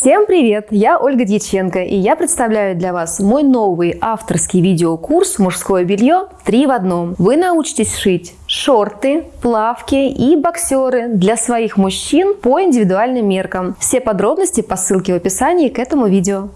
Всем привет! Я Ольга Дьяченко и я представляю для вас мой новый авторский видеокурс «Мужское белье 3 в одном». Вы научитесь шить шорты, плавки и боксеры для своих мужчин по индивидуальным меркам. Все подробности по ссылке в описании к этому видео.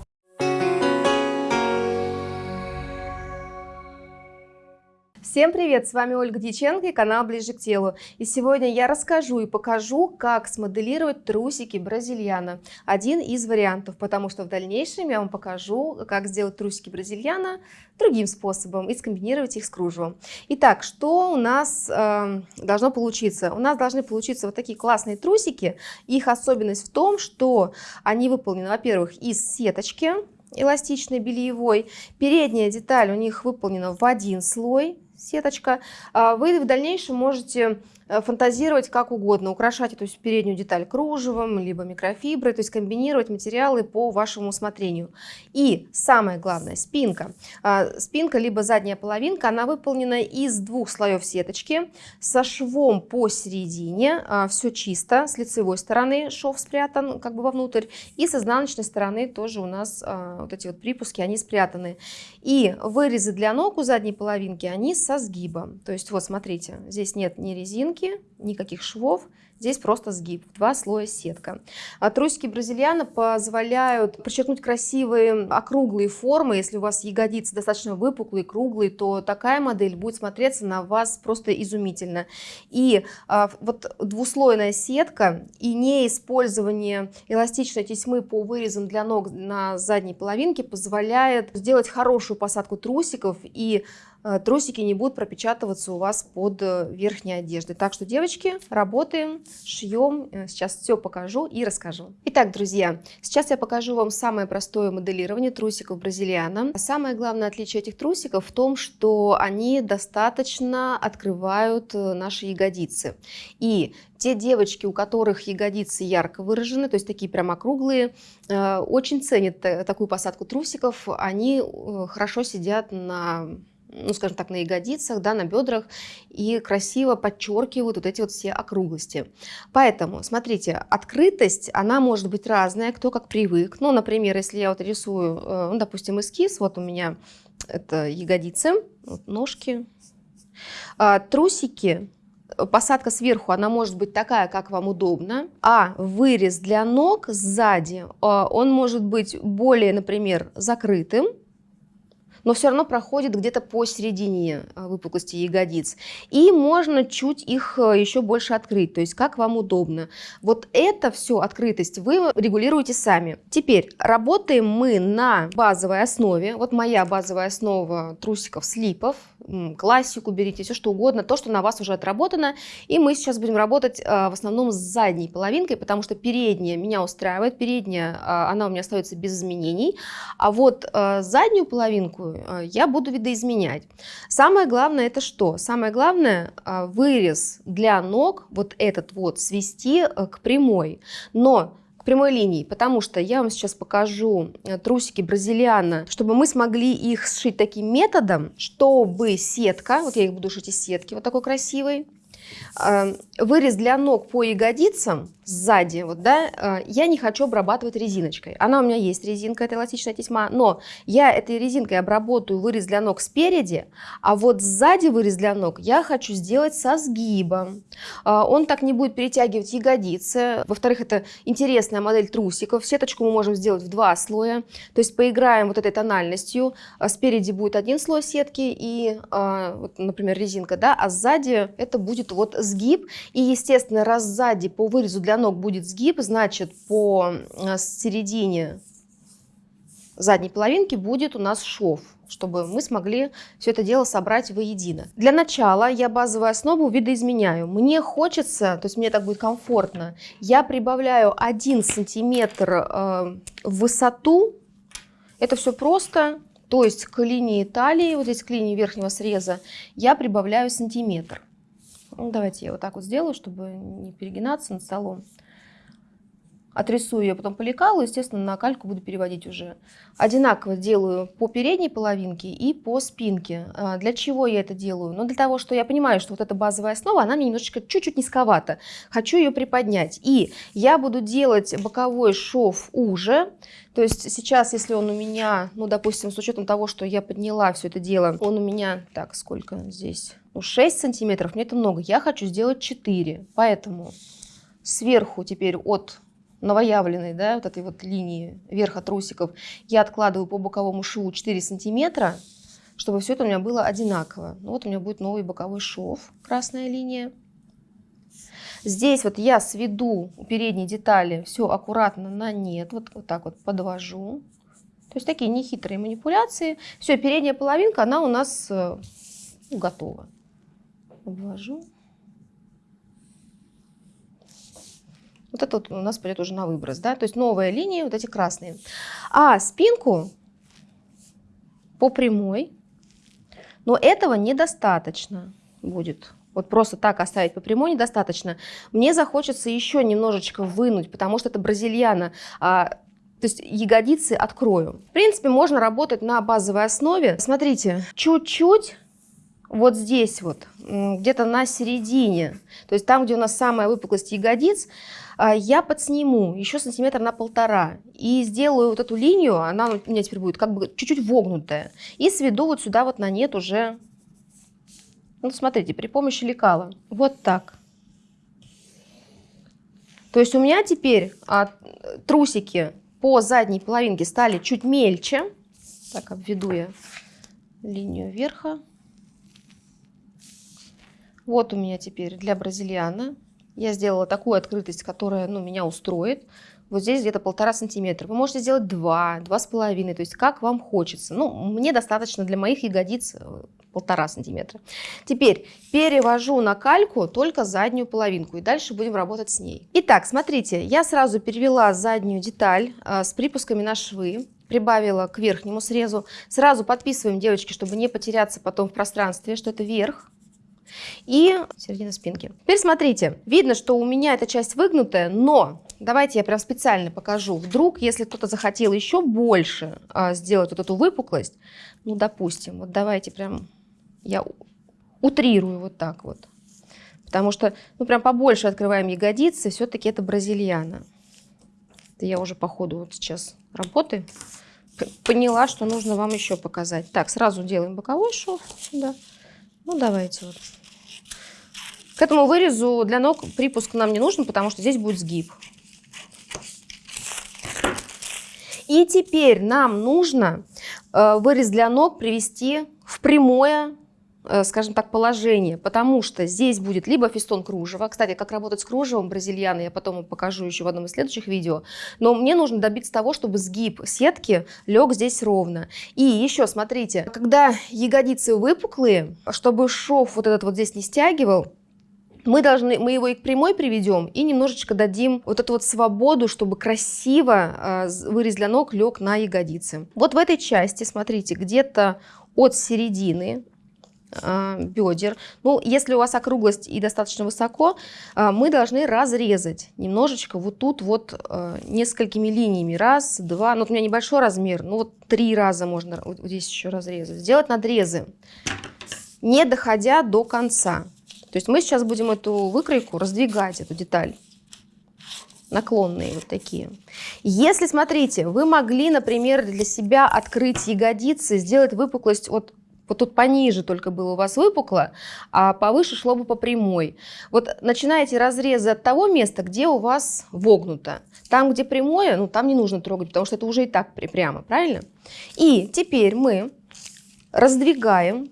Всем привет! С вами Ольга Дьяченко и канал Ближе к телу. И сегодня я расскажу и покажу, как смоделировать трусики бразильяна. Один из вариантов, потому что в дальнейшем я вам покажу, как сделать трусики бразильяна другим способом и скомбинировать их с кружевом. Итак, что у нас э, должно получиться? У нас должны получиться вот такие классные трусики. Их особенность в том, что они выполнены, во-первых, из сеточки, эластичной бельевой. Передняя деталь у них выполнена в один слой, сеточка. А вы в дальнейшем можете фантазировать как угодно, украшать эту переднюю деталь кружевом, либо микрофиброй, то есть комбинировать материалы по вашему усмотрению. И самое главное, спинка. А, спинка, либо задняя половинка, она выполнена из двух слоев сеточки, со швом посередине, а, все чисто, с лицевой стороны шов спрятан как бы вовнутрь, и с изнаночной стороны тоже у нас вот эти вот припуски, они спрятаны. И вырезы для ног у задней половинки, они со сгибом. То есть вот смотрите, здесь нет ни резинки, никаких швов, Здесь просто сгиб, два слоя сетка. А трусики бразильяна позволяют подчеркнуть красивые округлые формы. Если у вас ягодицы достаточно выпуклые, круглые, то такая модель будет смотреться на вас просто изумительно. И а, вот двуслойная сетка и не использование эластичной тесьмы по вырезам для ног на задней половинке позволяет сделать хорошую посадку трусиков и а, трусики не будут пропечатываться у вас под э, верхней одеждой. Так что, девочки, работаем шьем. Э, сейчас все покажу и расскажу. Итак, друзья, сейчас я покажу вам самое простое моделирование трусиков бразильяна. Самое главное отличие этих трусиков в том, что они достаточно открывают э, наши ягодицы. И те девочки, у которых ягодицы ярко выражены, то есть такие прям округлые, э, очень ценят такую посадку трусиков. Они хорошо сидят на ну, скажем так, на ягодицах, да, на бедрах и красиво подчеркивают вот эти вот все округлости. Поэтому, смотрите, открытость, она может быть разная, кто как привык. Ну, например, если я вот рисую, э, ну, допустим, эскиз, вот у меня это ягодицы, вот ножки, а, трусики, посадка сверху, она может быть такая, как вам удобно, а вырез для ног сзади, а, он может быть более, например, закрытым, но все равно проходит где-то посередине э, выпуклости ягодиц. И можно чуть их э, еще больше открыть, то есть как вам удобно. Вот это все открытость вы регулируете сами. Теперь работаем мы на базовой основе. Вот моя базовая основа трусиков слипов, классику берите, все что угодно, то, что на вас уже отработано. И мы сейчас будем работать э, в основном с задней половинкой, потому что передняя меня устраивает, передняя, она у меня остается без изменений. А вот заднюю половинку Э, я буду видоизменять. Самое главное это что? Самое главное э, вырез для ног, вот этот вот, свести э, к прямой. Но к прямой линии, потому что я вам сейчас покажу трусики бразильяна, чтобы мы смогли их сшить таким методом, чтобы сетка, вот я их буду шить из сетки, вот такой красивой, вырез для ног по ягодицам сзади, вот, да, э, я не хочу обрабатывать резиночкой. Она у меня есть резинка, это эластичная тесьма, но я этой резинкой обработаю вырез для ног спереди, а вот сзади вырез для ног я хочу сделать со сгибом. Э, он так не будет перетягивать ягодицы. Во-вторых, это интересная модель трусиков. Сеточку мы можем сделать в два слоя, то есть поиграем вот этой тональностью. Э, спереди будет один слой сетки и, например, резинка, да, а сзади это будет вот сгиб. И, естественно, раз сзади по вырезу для для ног будет сгиб, значит по э, середине задней половинки будет у нас шов чтобы мы смогли все это дело собрать воедино. Для начала я базовую основу видоизменяю. Мне хочется, то есть мне так будет комфортно, я прибавляю 1 сантиметр э, в высоту. Это все просто, то есть к линии талии, вот здесь к линии верхнего среза, я прибавляю сантиметр. Ну, давайте я вот так вот сделаю, чтобы не перегинаться над столом. отрисую ее потом по лекалу, естественно, на кальку буду переводить уже. Одинаково делаю по передней половинке и по спинке. А, для чего я это делаю? Ну, для того, что я понимаю, что вот эта базовая основа, она мне немножечко чуть-чуть низковата. Хочу ее приподнять. И я буду делать боковой шов уже. То есть сейчас, если он у меня, ну, допустим, с учетом того, что я подняла все это дело, он у меня, так, сколько здесь? Ну, 6 сантиметров, мне это много. Я хочу сделать 4. Поэтому сверху теперь от новоявленной, да, вот этой вот линии верха трусиков, я откладываю по боковому шву 4 сантиметра, чтобы все это у меня было одинаково. Ну, вот у меня будет новый боковой шов, красная линия. Здесь вот я сведу у передней детали все аккуратно на нет, вот, вот так вот подвожу. То есть такие нехитрые манипуляции. Все, передняя половинка, она у нас э, готова. Обвожу. Вот это вот у нас пойдет уже на выброс, да, то есть новая линия, вот эти красные. А спинку по прямой, но этого недостаточно будет. Вот просто так оставить по прямой недостаточно. Мне захочется еще немножечко вынуть, потому что это бразильяна, а, то есть ягодицы открою. В принципе, можно работать на базовой основе. Смотрите, чуть-чуть вот здесь вот, где-то на середине, то есть там, где у нас самая выпуклость ягодиц, а, я подсниму еще сантиметр на полтора и сделаю вот эту линию, она у меня теперь будет как бы чуть-чуть вогнутая, и сведу вот сюда вот на нет уже, ну смотрите, при помощи лекала, вот так. То есть у меня теперь а, трусики по задней половинке стали чуть мельче. Так, обведу я линию верха. Вот у меня теперь для бразильяна я сделала такую открытость, которая ну, меня устроит. Вот здесь где-то полтора сантиметра. Вы можете сделать два, два с половиной, то есть как вам хочется. Ну, мне достаточно для моих ягодиц э, полтора сантиметра. Теперь перевожу на кальку только заднюю половинку и дальше будем работать с ней. Итак, смотрите, я сразу перевела заднюю деталь а, с припусками на швы прибавила к верхнему срезу. Сразу подписываем, девочки, чтобы не потеряться потом в пространстве, что это верх и середина спинки. Теперь смотрите, видно, что у меня эта часть выгнутая, но давайте я прям специально покажу. Вдруг, если кто-то захотел еще больше а, сделать вот эту выпуклость, ну, допустим, вот давайте прям я утрирую вот так вот. Потому что, ну, прям побольше открываем ягодицы, все-таки это бразильяна. Это я уже по ходу вот сейчас работы поняла, что нужно вам еще показать. Так, сразу делаем боковой шов сюда. Ну, давайте вот. К этому вырезу для ног припуск нам не нужен, потому что здесь будет сгиб. И теперь нам нужно э, вырез для ног привести в прямое Э, скажем так, положение, потому что здесь будет либо фистон кружева. Кстати, как работать с кружевом бразильяны, я потом покажу еще в одном из следующих видео. Но мне нужно добиться того, чтобы сгиб сетки лег здесь ровно. И еще, смотрите, когда ягодицы выпуклые, чтобы шов вот этот вот здесь не стягивал, мы должны, мы его и к прямой приведем, и немножечко дадим вот эту вот свободу, чтобы красиво э, вырез для ног лег на ягодицы. Вот в этой части, смотрите, где-то от середины а, бедер. Ну, если у вас округлость и достаточно высоко, а, мы должны разрезать немножечко вот тут вот а, несколькими линиями. Раз, два, ну вот у меня небольшой размер, ну вот три раза можно вот здесь еще разрезать. Сделать надрезы, не доходя до конца. То есть мы сейчас будем эту выкройку раздвигать, эту деталь наклонные вот такие. Если, смотрите, вы могли, например, для себя открыть ягодицы, сделать выпуклость от вот тут пониже только было у вас выпукло, а повыше шло бы по прямой. Вот начинаете разрезы от того места, где у вас вогнуто. Там, где прямое, ну там не нужно трогать, потому что это уже и так прямо, правильно? И теперь мы раздвигаем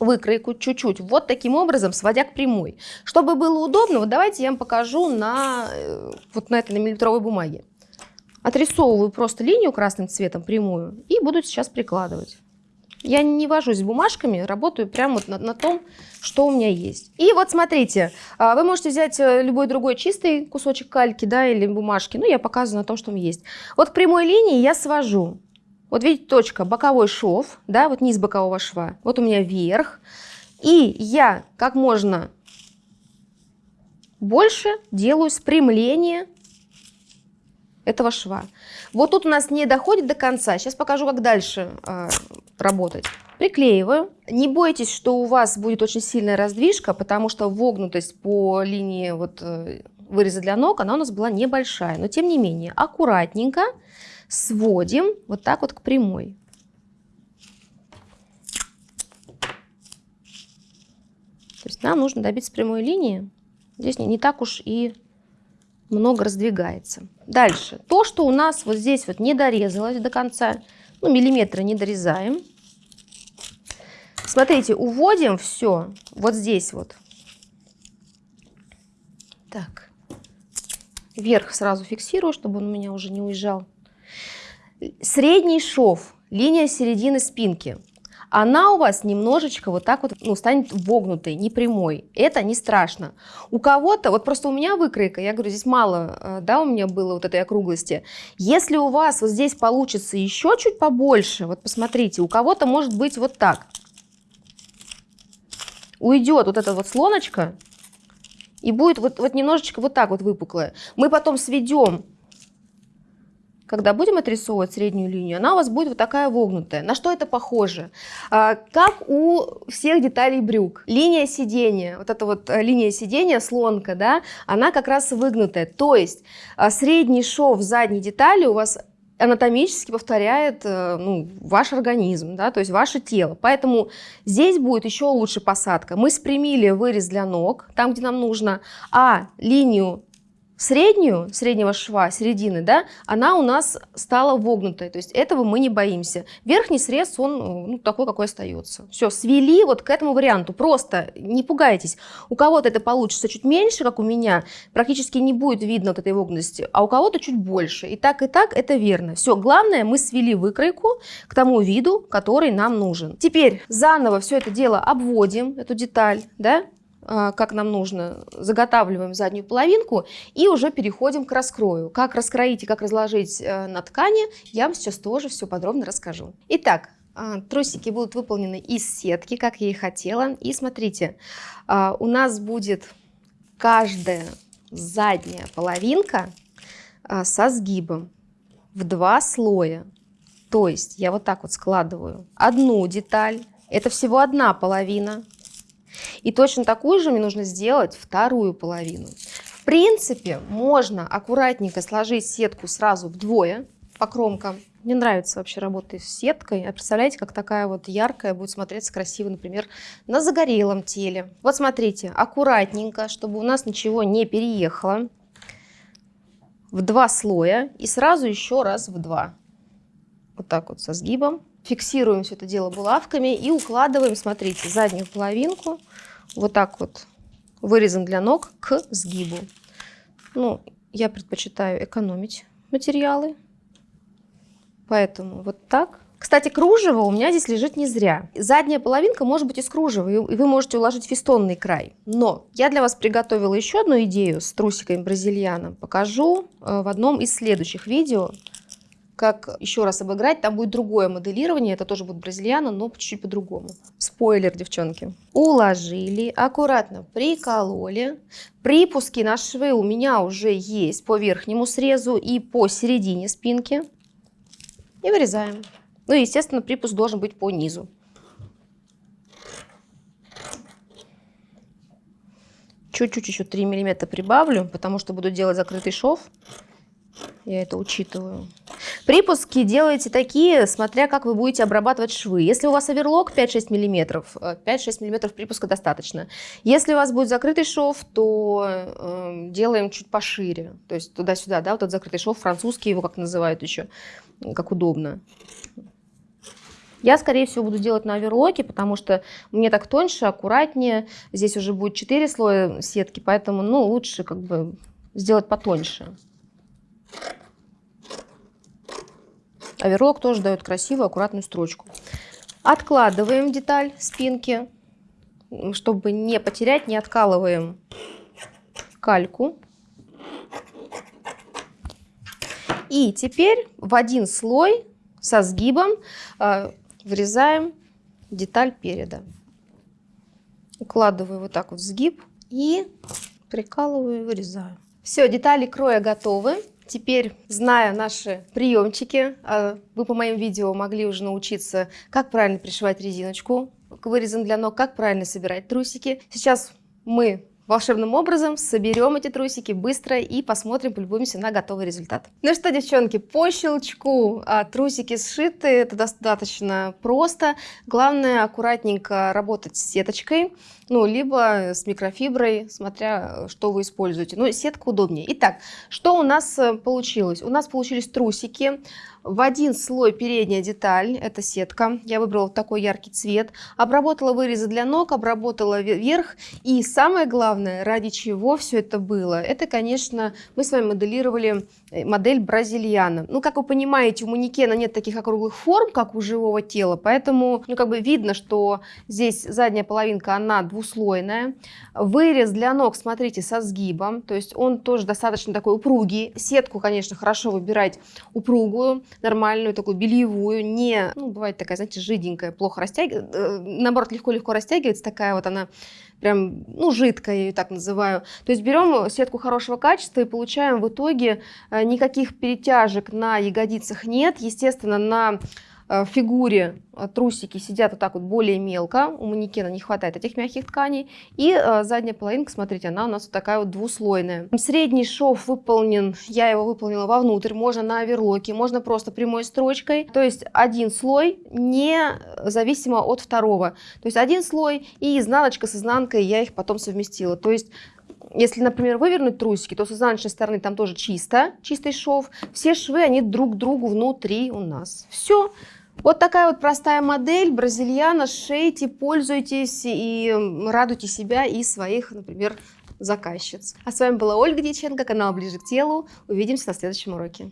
выкройку чуть-чуть, вот таким образом, сводя к прямой. Чтобы было удобно, вот давайте я вам покажу на, э, вот на этой на миллиметровой бумаге. Отрисовываю просто линию красным цветом прямую и буду сейчас прикладывать. Я не вожусь бумажками, работаю прямо вот на, на том, что у меня есть. И вот смотрите, а, вы можете взять э, любой другой чистый кусочек кальки, да, или бумажки. Ну, я показываю на том, что у меня есть. Вот к прямой линии я свожу. Вот видите, точка, боковой шов, да, вот низ бокового шва. Вот у меня верх. И я как можно больше делаю спрямление этого шва. Вот тут у нас не доходит до конца. Сейчас покажу, как дальше э, работать. Приклеиваю. Не бойтесь, что у вас будет очень сильная раздвижка, потому что вогнутость по линии вот, э, выреза для ног, она у нас была небольшая. Но тем не менее, аккуратненько сводим вот так вот к прямой. То есть нам нужно добиться прямой линии. Здесь не, не так уж и много раздвигается. Дальше. То, что у нас вот здесь вот не дорезалось до конца, ну, миллиметра не дорезаем. Смотрите, уводим все вот здесь вот. Так. Вверх сразу фиксирую, чтобы он у меня уже не уезжал. Средний шов, линия середины спинки она у вас немножечко вот так вот ну, станет вогнутой, не прямой. Это не страшно. У кого-то, вот просто у меня выкройка, я говорю, здесь мало, э, да, у меня было вот этой округлости. Если у вас вот здесь получится еще чуть побольше, вот посмотрите, у кого-то может быть вот так. Уйдет вот эта вот слоночка, и будет вот, вот немножечко вот так вот выпуклая. Мы потом сведем когда будем отрисовывать среднюю линию, она у вас будет вот такая вогнутая. На что это похоже? А, как у всех деталей брюк. Линия сидения, вот эта вот э, линия сидения, слонка, да, она как раз выгнутая. То есть а, средний шов задней детали у вас анатомически повторяет э, ну, ваш организм, да, то есть ваше тело. Поэтому здесь будет еще лучше посадка. Мы спрямили вырез для ног, там, где нам нужно, а линию среднюю, среднего шва, середины, да, она у нас стала вогнутой, то есть этого мы не боимся. Верхний срез, он ну, такой, какой остается. Все, свели вот к этому варианту, просто не пугайтесь. У кого-то это получится чуть меньше, как у меня, практически не будет видно вот этой вогнутости, а у кого-то чуть больше. И так, и так это верно. Все, главное, мы свели выкройку к тому виду, который нам нужен. Теперь заново все это дело обводим, эту деталь, да, как нам нужно, заготавливаем заднюю половинку и уже переходим к раскрою. Как раскроить и как разложить э, на ткани, я вам сейчас тоже все подробно расскажу. Итак, а, трусики будут выполнены из сетки, как я и хотела. И смотрите, а, у нас будет каждая задняя половинка со сгибом в два слоя. То есть я вот так вот складываю одну деталь, это всего одна половина, и точно такую же мне нужно сделать вторую половину. В принципе, можно аккуратненько сложить сетку сразу вдвое по кромкам. Мне нравится вообще работать с сеткой. А представляете, как такая вот яркая будет смотреться красиво, например, на загорелом теле. Вот смотрите, аккуратненько, чтобы у нас ничего не переехало. В два слоя и сразу еще раз в два. Вот так вот со сгибом. Фиксируем все это дело булавками и укладываем, смотрите, заднюю половинку вот так вот вырезан для ног к сгибу. Ну, я предпочитаю экономить материалы, поэтому вот так. Кстати, кружево у меня здесь лежит не зря. Задняя половинка может быть из кружева, и вы можете уложить фестонный край. Но я для вас приготовила еще одну идею с трусиками бразильяна. Покажу э, в одном из следующих видео как еще раз обыграть. Там будет другое моделирование, это тоже будет бразильяна, но чуть-чуть по-другому. Спойлер, девчонки. Уложили, аккуратно прикололи. Припуски на швы у меня уже есть по верхнему срезу и по середине спинки. И вырезаем. Ну и, естественно, припуск должен быть по низу. Чуть-чуть еще 3 миллиметра прибавлю, потому что буду делать закрытый шов. Я это учитываю. Припуски делаете такие, смотря как вы будете обрабатывать швы. Если у вас оверлок 5-6 мм, 5-6 мм припуска достаточно. Если у вас будет закрытый шов, то э, делаем чуть пошире. То есть туда-сюда, да, вот этот закрытый шов, французский его как называют еще, как удобно. Я, скорее всего, буду делать на оверлоке, потому что мне так тоньше, аккуратнее. Здесь уже будет 4 слоя сетки, поэтому ну, лучше как бы сделать потоньше. Оверлок тоже дает красивую, аккуратную строчку. Откладываем деталь спинки, чтобы не потерять, не откалываем кальку. И теперь в один слой со сгибом э, вырезаем деталь переда. Укладываю вот так вот в сгиб и прикалываю и вырезаю. Все, детали кроя готовы. Теперь, зная наши приемчики, а, вы по моим видео могли уже научиться, как правильно пришивать резиночку к вырезам для ног, как правильно собирать трусики. Сейчас мы волшебным образом соберем эти трусики быстро и посмотрим, полюбуемся на готовый результат. Ну что, девчонки, по щелчку а, трусики сшиты, это достаточно просто. Главное аккуратненько работать с сеточкой, ну, либо с микрофиброй, смотря что вы используете. Ну, сетка удобнее. Итак, что у нас э, получилось? У нас получились трусики в один слой передняя деталь, это сетка. Я выбрала такой яркий цвет. Обработала вырезы для ног, обработала верх. И самое главное, ради чего все это было, это, конечно, мы с вами моделировали э, модель бразильяна. Ну, как вы понимаете, у манекена нет таких округлых форм, как у живого тела, поэтому, ну, как бы видно, что здесь задняя половинка, она двуслойная. Вырез для ног, смотрите, со сгибом, то есть он тоже достаточно такой упругий. Сетку, конечно, хорошо выбирать упругую, нормальную, такую бельевую, не, ну, бывает такая, знаете, жиденькая, плохо растягивается, э, наоборот, легко-легко растягивается, такая вот она прям, ну, жидкая, ее так называю. То есть берем сетку хорошего качества и получаем в итоге э, никаких перетяжек на ягодицах нет. Естественно, на Э, фигуре э, трусики сидят вот так вот более мелко, у манекена не хватает этих мягких тканей. И э, задняя половинка, смотрите, она у нас вот такая вот двуслойная. Средний шов выполнен, я его выполнила вовнутрь, можно на оверлоке, можно просто прямой строчкой. То есть один слой, не зависимо от второго. То есть один слой и изнаночка с изнанкой я их потом совместила. То есть если, например, вывернуть трусики, то с изнаночной стороны там тоже чисто, чистый шов. Все швы, они друг к другу внутри у нас. Все. Вот такая вот простая модель, бразильяна, шейте, пользуйтесь и радуйте себя и своих, например, заказчиц. А с вами была Ольга Дьяченко, канал Ближе к телу. Увидимся на следующем уроке.